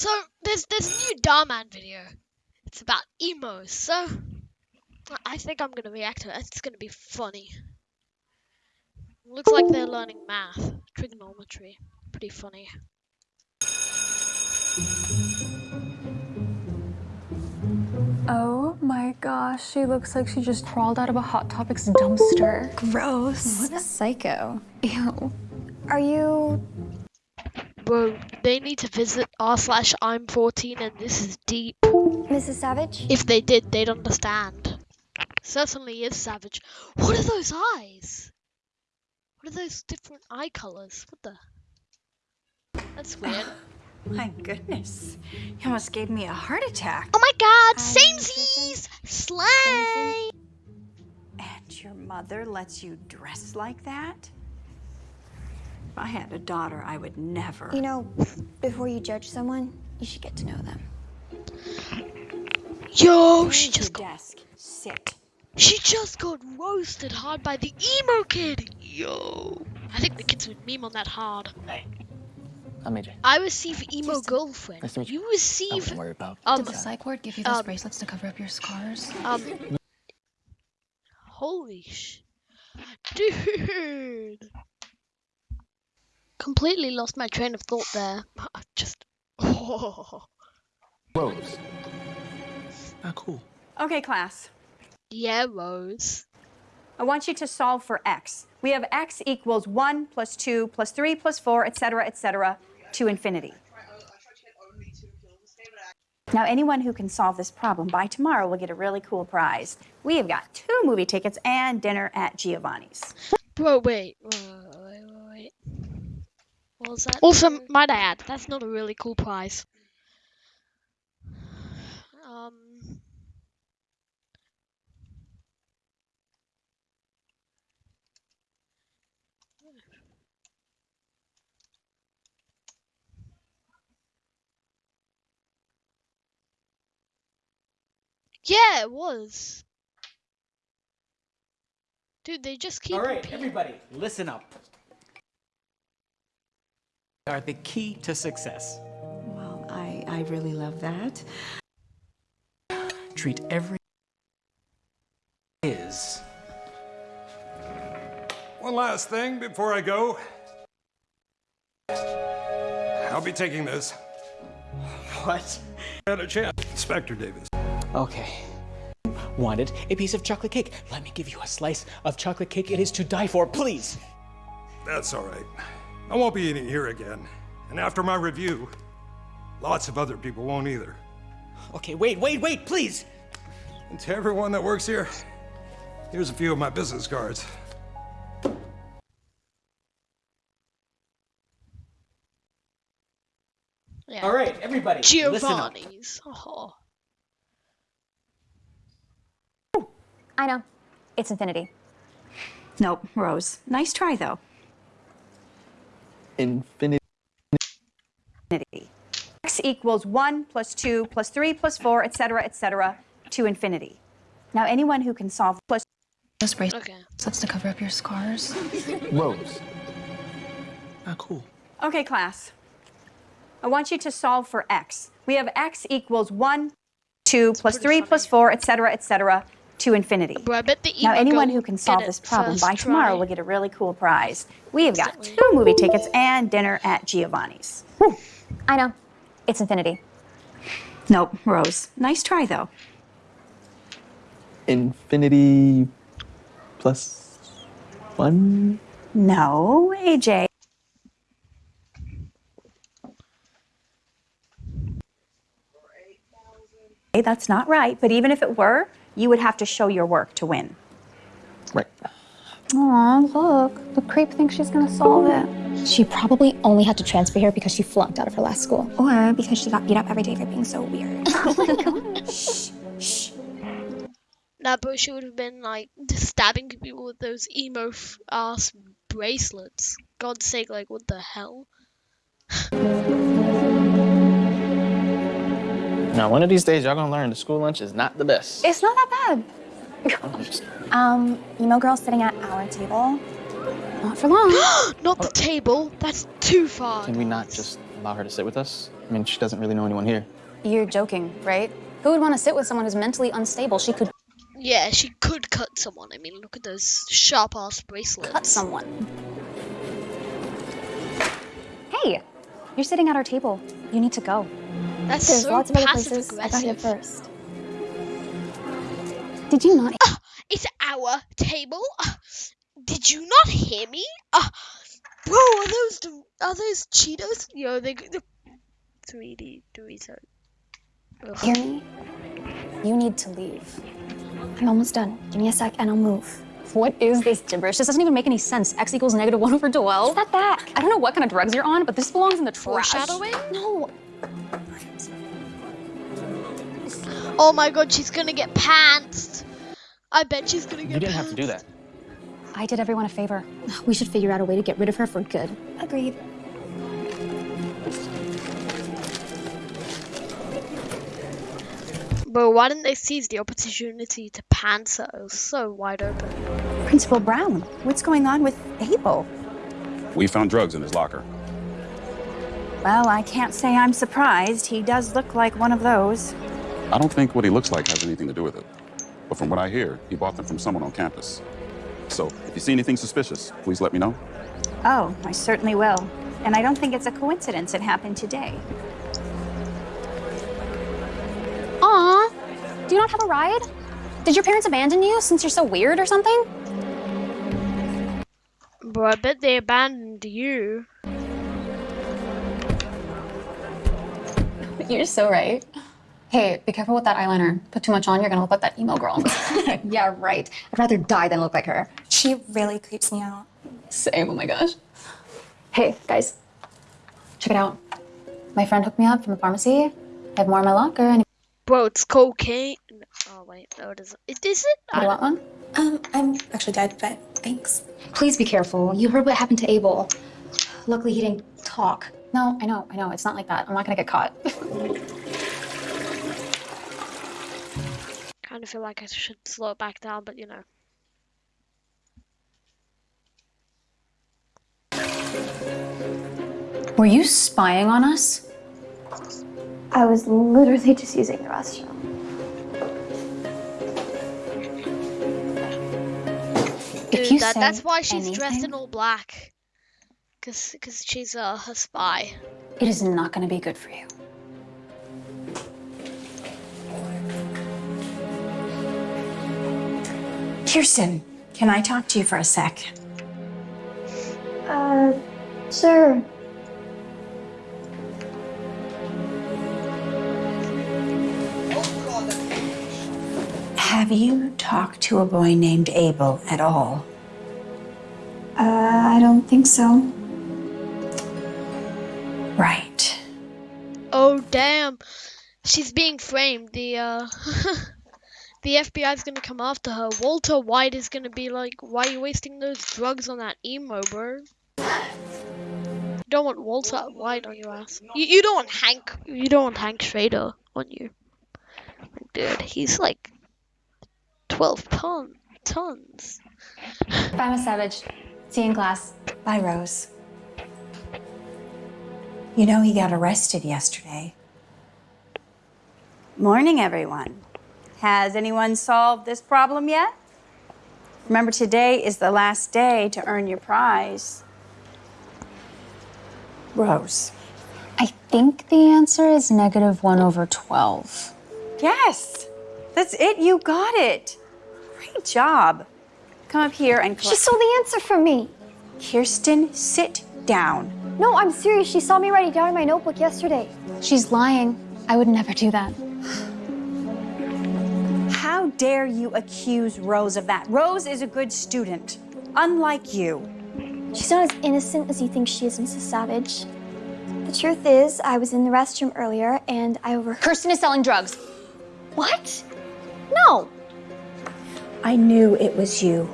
So there's there's a new Dhar Mann video. It's about emos. So I think I'm gonna react to it. It's gonna be funny. Looks like they're learning math, trigonometry. Pretty funny. Oh my gosh, she looks like she just crawled out of a Hot Topics dumpster. Gross. What a psycho. Ew. Are you Bro, they need to visit r slash I'm 14 and this is deep. Mrs. Savage? If they did, they'd understand. Certainly is savage. What are those eyes? What are those different eye colors? What the? That's weird. My goodness. You almost gave me a heart attack. Oh my god, um, Hi, samesies! Slay! And your mother lets you dress like that? If I had a daughter, I would never. You know, before you judge someone, you should get to know them. Yo, she just got, desk. Sit. she just got roasted hard by the emo kid. Yo, I think the kids would meme on that hard. I'm AJ. I receive emo girlfriend. Nice to meet you. You receive don't worry about um Did the psych ward give you those um, bracelets to cover up your scars? um. Holy sh, dude! Completely lost my train of thought there. I just. Oh. Rose. Ah, cool. Okay, class. Yeah, Rose. I want you to solve for x. We have x equals 1 plus 2 plus 3 plus 4, etc., etc., to infinity. Now, anyone who can solve this problem by tomorrow will get a really cool prize. We have got two movie tickets and dinner at Giovanni's. Bro, wait. Wait, wait, wait, wait. What was that? Also, might I add, that's not a really cool prize. Um. Yeah, it was. Dude, they just keep All right, repeating- everybody, listen up. Are the key to success. Well, I, I really love that. Treat every is. One last thing before I go. I'll be taking this. What? Had a chance. Inspector Davis. Okay. Wanted a piece of chocolate cake. Let me give you a slice of chocolate cake. It is to die for, please. That's all right. I won't be eating here again. And after my review, lots of other people won't either. Okay, wait, wait, wait, please. And to everyone that works here, here's a few of my business cards. Yeah. All right, everybody, listen up. Giovanni's. Oh. I know. It's infinity. Nope, Rose. Nice try, though. Infinity. Infinity. x equals 1 plus 2 plus 3 plus 4, etc., etc., to infinity. Now, anyone who can solve plus Those bracelets Okay. to cover up your scars? Rose. Ah, cool. Okay, class. I want you to solve for x. We have x equals 1, 2, plus pretty 3, plus 4, etc., etc., to infinity. Bro, I bet the Now, anyone who can solve this problem by tomorrow try. will get a really cool prize. We have got two movie tickets and dinner at Giovanni's. I know. It's infinity. Nope, Rose. Nice try, though. Infinity plus one. No, AJ. Hey, That's not right, but even if it were, you would have to show your work to win. Right. Aw, look. The creep thinks she's gonna solve it. She probably only had to transfer here because she flunked out of her last school. Or because she got beat up every day for being so weird. Oh nah, bro, she would have been like stabbing people with those emo f- ass bracelets. God's sake, like, what the hell? Now, one of these days, y'all gonna learn the school lunch is not the best. it's not that bad. Um, emo girl sitting at our table. Not for long. Not the table. That's too far. Can we not just allow her to sit with us? I mean, she doesn't really know anyone here. You're joking, right? Who would want to sit with someone who's mentally unstable? She could Yeah, she could cut someone. I mean, look at those sharp ass bracelets. cut someone. Hey, you're sitting at our table. You need to go. That's There's so lots of other passive places. I got here first. Did you not? It's our table. Uh, did you not hear me? Uh, bro, are those are those Cheetos? Yo, they the 3D Dorito. Ugh. Hear me? You need to leave. I'm almost done. Give me a sec and I'll move. What is this gibberish? This doesn't even make any sense. X equals negative one over 12. Step back. I don't know what kind of drugs you're on, but this belongs in the trash. Foreshadowing? No. Oh my god, she's gonna get pantsed. I bet she's gonna get. You didn't have to do pantsed. that. I did everyone a favor. We should figure out a way to get rid of her for good. Agreed. Bro, why didn't they seize the opportunity to pants her? It was so wide open. Principal Brown, what's going on with Abel? We found drugs in his locker. Well, I can't say I'm surprised. He does look like one of those. I don't think what he looks like has anything to do with it. But from what I hear, he bought them from someone on campus. So if you see anything suspicious, please let me know. Oh, I certainly will. And I don't think it's a coincidence it happened today. Aw, do you not have a ride? Did your parents abandon you since you're so weird or something? Bro, I bet they abandoned you. You're so right. Hey, be careful with that eyeliner. Put too much on, you're gonna look like that emo girl. yeah, right. I'd rather die than look like her. She really creeps me out. Same, oh my gosh. Hey, guys, check it out. My friend hooked me up from the pharmacy. I have more in my locker, and Bro, it's cocaine. Oh wait, no, it isn't. It is it? I want one? Um, I'm actually dead, but thanks. Please be careful. You heard what happened to Abel. Luckily, he didn't talk. No, I know, I know. It's not like that. I'm not gonna get caught. kind of feel like I should slow it back down, but you know. Were you spying on us? I was literally just using the restroom. If Dude, you that, say that's why she's dressed in all black. Cause, cause she's uh, her spy. It is not gonna be good for you. Kirsten, can I talk to you for a sec? Uh, sir. Have you talked to a boy named Abel at all? Uh, I don't think so. Right. Oh damn, she's being framed. The uh, the FBI's gonna come after her. Walter White is gonna be like, "Why are you wasting those drugs on that emo, bro?" You don't want Walter White on your ass. You, you don't want Hank. You don't want Hank Schrader on you. Dude, he's like twelve ton tons. Bye, Miss Savage. See you in class. Bye, Rose. You know, he got arrested yesterday. Morning, everyone. Has anyone solved this problem yet? Remember, today is the last day to earn your prize. Rose. I think the answer is negative 1 over 12. Yes, that's it. You got it. Great job. Come up here and She stole the answer from me. Kirsten, sit down. No, I'm serious. She saw me write it down in my notebook yesterday. She's lying. I would never do that. How dare you accuse Rose of that? Rose is a good student, unlike you. She's not as innocent as you think she is, Mrs. Savage. The truth is, I was in the restroom earlier and I overheard. Kirsten is selling drugs. What? No. I knew it was you.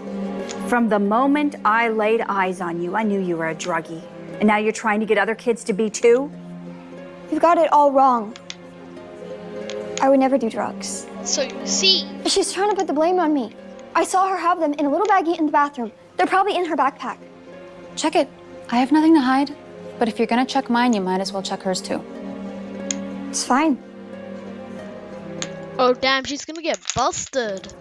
From the moment I laid eyes on you, I knew you were a druggie. And now you're trying to get other kids to be too? You've got it all wrong. I would never do drugs. So you see, She's trying to put the blame on me. I saw her have them in a little baggie in the bathroom. They're probably in her backpack. Check it. I have nothing to hide. But if you're gonna check mine, you might as well check hers too. It's fine. Oh damn, she's gonna get busted.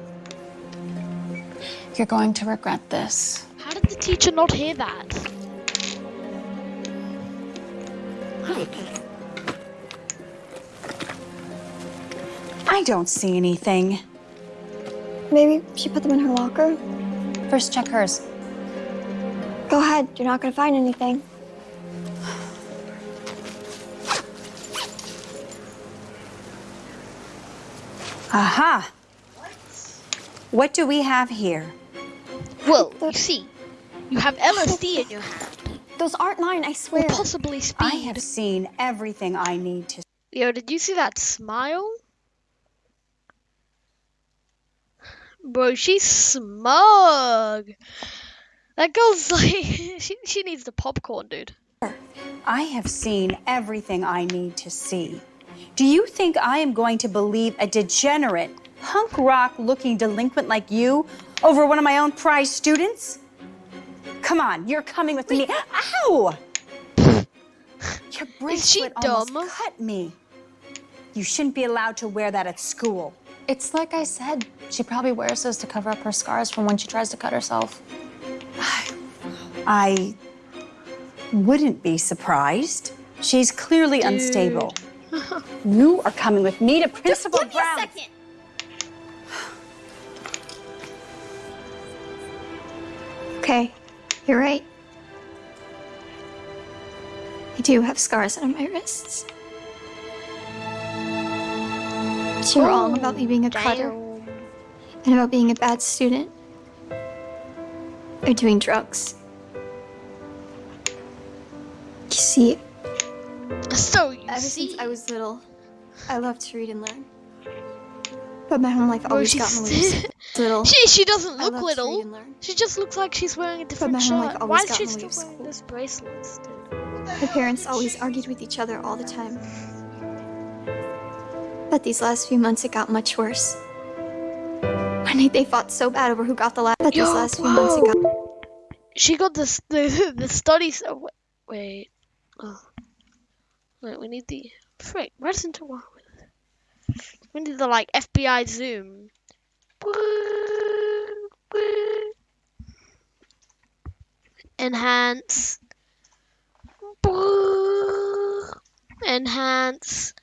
You're going to regret this. How did the teacher not hear that? I don't see anything. Maybe she put them in her locker. First, check hers. Go ahead, you're not gonna find anything. Aha! What do we have here? Well, you see, you have LSD in your hand, Those aren't mine, I or swear. possibly speed. I have seen everything I need to. Yo, did you see that smile? Bro, she's smug. That girl's like, she, she needs the popcorn, dude. I have seen everything I need to see. Do you think I am going to believe a degenerate, punk rock looking delinquent like you over one of my own prize students? Come on, you're coming with me. Ow! Your bracelet almost dumb? cut me. You shouldn't be allowed to wear that at school. It's like I said. She probably wears those to cover up her scars from when she tries to cut herself. I wouldn't be surprised. She's clearly unstable. You are coming with me to Principal Just Give me a second. Okay, you're right. I do have scars on my wrists. But you're wrong about me being a cutter and about being a bad student. Or doing drugs. You see, So you ever see, since I was little, I loved to read and learn. But my home life always got in the way. since I was little. she she doesn't look love to read little. She just looks like she's wearing a different shirt. Why is she still wearing this bracelet? My parents always argued with each other all the time. But these last few months, it got much worse. One night they fought so bad over who got the last. But these last few months, it got. She got this the the studies. Oh, wa- wait, oh, wait. We need the frick. Where's into what? We need the like FBI zoom. Enhance. Enhance.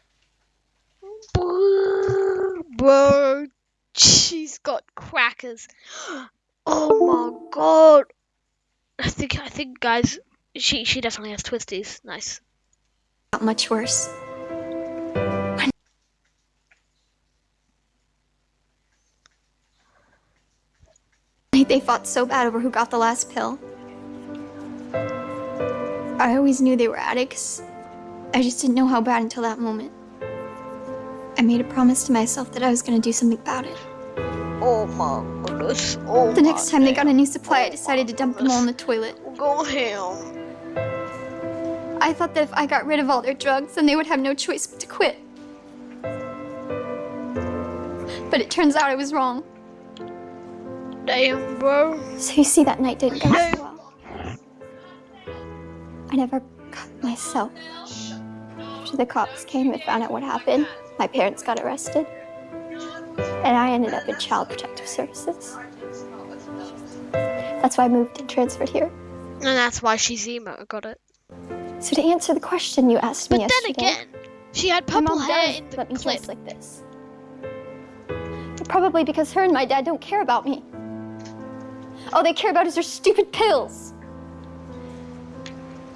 Bro, she's got crackers. Oh my god. I think I think guys she she definitely has twisties. Nice. got much worse. They fought so bad over who got the last pill. I always knew they were addicts. I just didn't know how bad until that moment. I made a promise to myself that I was going to do something about it. Oh my goodness. Oh The next time they got a new supply, I decided to dump them all in the toilet. go ham. I thought that if I got rid of all their drugs, then they would have no choice but to quit. But it turns out I was wrong. Damn bro. So you see, that night didn't go so well. I never cut myself. After the cops came and found out what happened, my parents got arrested. And I ended up in Child Protective Services. That's why I moved and transferred here. And that's why she's emo. Got it. So to answer the question you asked But me then again, she had purple mom hair does in the let me clip. like this. Probably because her and my dad don't care about me. All they care about is their stupid pills.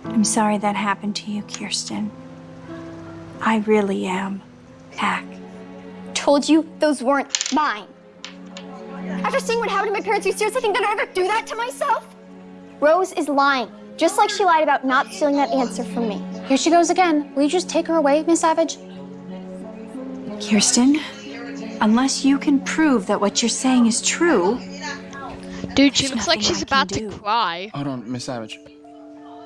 I'm sorry that happened to you, Kirsten. I really am. Pack. Told you those weren't mine. After seeing what happened to my parents, you seriously think that I'd ever do that to myself? Rose is lying, just like she lied about not stealing that answer from me. Here she goes again. Will you just take her away, Miss Savage? Kirsten, unless you can prove that what you're saying is true, Dude, she looks like she's I about to do. cry. Hold on, Miss Savage.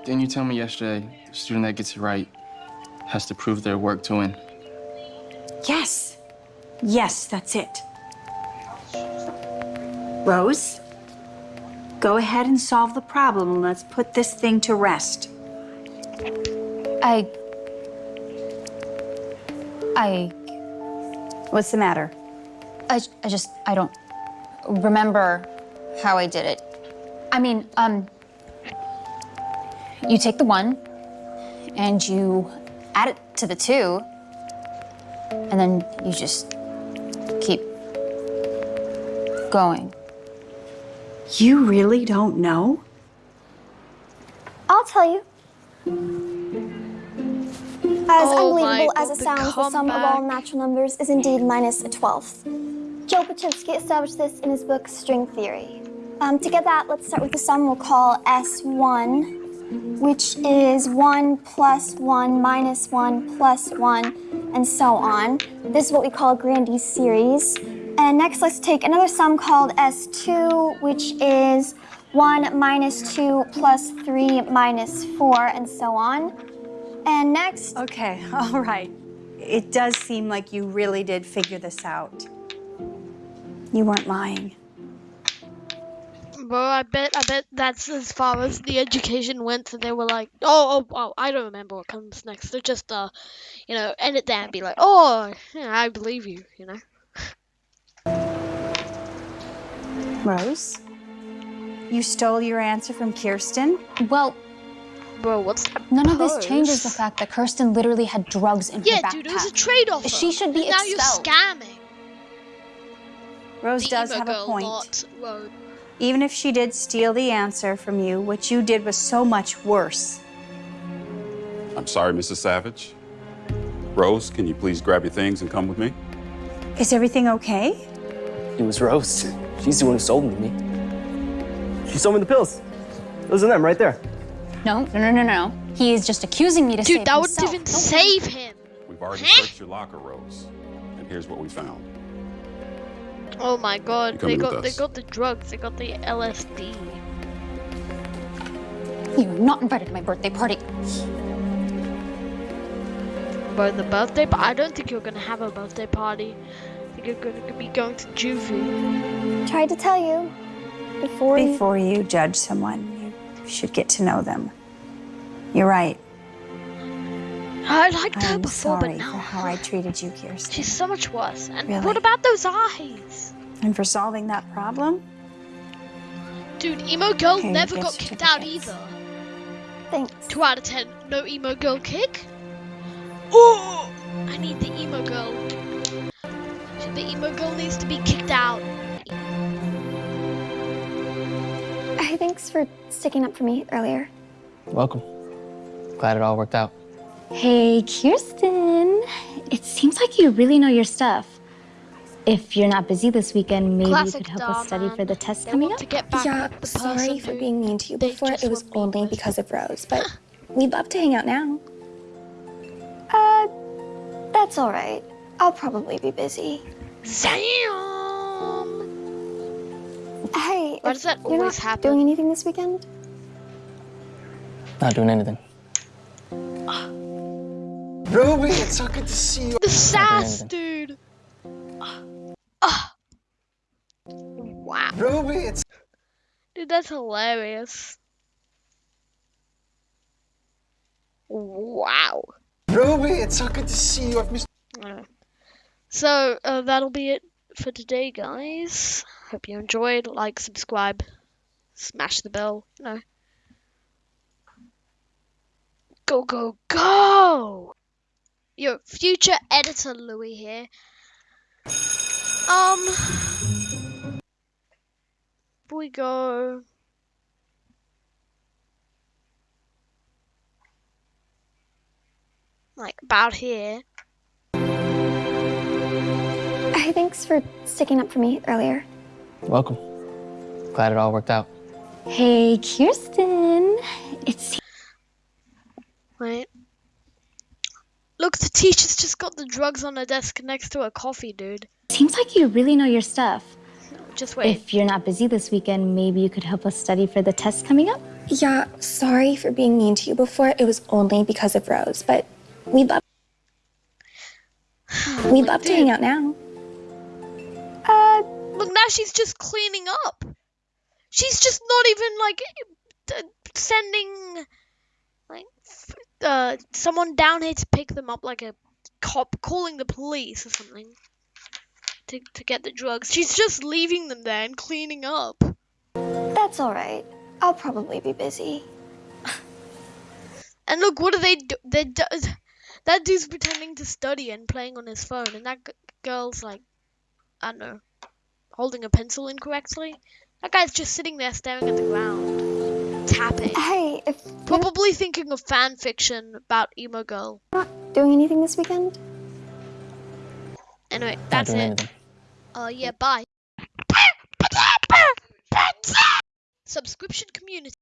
Didn't you tell me yesterday the student that gets it right has to prove their work to win? Yes. Yes, that's it. Rose, go ahead and solve the problem and let's put this thing to rest. I. I, What's the matter? I, I just, I don't remember how I did it. I mean, um, you take the one and you add it to the two, and then you just keep going. You really don't know? I'll tell you. As Oh unbelievable as it sounds, the sum of all natural numbers is indeed minus a twelfth. Joe Polchinski established this in his book String Theory. Um, to get that, let's start with the sum we'll call S1, which is 1 plus 1 minus 1 plus 1, and so on. This is what we call a Grandi series. And next, let's take another sum called S2, which is 1 minus 2 plus 3 minus 4, and so on. And next, Okay, all right. It does seem like you really did figure this out. You weren't lying. Bro, I bet I bet that's as far as the education went. So they were like, oh, oh, oh, I don't remember what comes next. They're just, uh, you know, end it there and be like, oh, yeah, I believe you, you know. Rose? You stole your answer from Kirsten? Well, Bro, what's that none of this changes the fact that Kirsten literally had drugs in her backpack. Yeah, dude, it was a trade off. She should be Now expelled. you're scamming. Rose The does have a point. not Rose. Even if she did steal the answer from you, what you did was so much worse. I'm sorry, Mrs. Savage. Rose, can you please grab your things and come with me? Is everything okay? It was Rose. She's the one who sold them to me. She sold me the pills. Those are them right there. No, no, no, no, no. He is just accusing me to Dude, save that would himself. even Don't- save him. We've already Huh? searched your locker, Rose. And here's what we found. Oh my god, they got they got the drugs, they got the LSD. You are not invited to my birthday party. Bro, the birthday, but I don't think you're gonna have a birthday party. I think you're gonna be going to juvie. tried to tell you before you. Before you judge someone, you should get to know them. You're right. I liked her I'm before, sorry but for now how I treated you, Kirsten. she's so much worse. And Really? what about those eyes? And for solving that problem, Dude, emo girl Here, never got kicked out either. Thanks. Two out of ten, no emo girl kick. Oh, I need the emo girl. The emo girl needs to be kicked out. Hey, thanks for sticking up for me earlier. Welcome. Glad it all worked out. Hey, Kirsten. It seems like you really know your stuff. If you're not busy this weekend, maybe Classic you could help Dar us study for the test They coming want up. to get back Yeah, sorry for being mean to you before. It was want me only because of Rose, but we'd love to hang out now. Uh, that's all right. I'll probably be busy. Damn. Hey, Why if does that you're always not happen? doing anything this weekend? Not doing anything. Ruby, it's so good to see you. The sass, anything. dude. Ah. Wow. Ruby, it's Dude, that's hilarious. Wow. Ruby, it's so good to see you. I've missed. Alright. So, uh, that'll be it for today, guys. Hope you enjoyed. Like, subscribe, smash the bell, you know. Go, go, go! Your future editor, Louis here. Um. We go. Like, about here. Hey, thanks for sticking up for me earlier. Welcome. Glad it all worked out. Hey, Kirsten. It's... seems Wait. Look, the teacher's just got the drugs on her desk next to her coffee, dude. seems like you really know your stuff. Just wait. If you're not busy this weekend, maybe you could help us study for the test coming up. Yeah, sorry for being mean to you before. It was only because of Rose, but we'd love we'd love to hang out now. Uh, Look, now she's just cleaning up. She's just not even like sending like f- uh someone down here to pick them up like a cop calling the police or something to to get the drugs. She's just leaving them there and cleaning up. That's all right. I'll probably be busy. And look, what are they do? They do- that dude's pretending to study and playing on his phone, and that g- girl's like, I don't know, holding a pencil incorrectly. That guy's just sitting there staring at the ground, tapping. Hey, if Probably thinking of fan fiction about emo girl. Not doing anything this weekend? Anyway, that's it. anything. Uh, yeah, bye. Subscription community.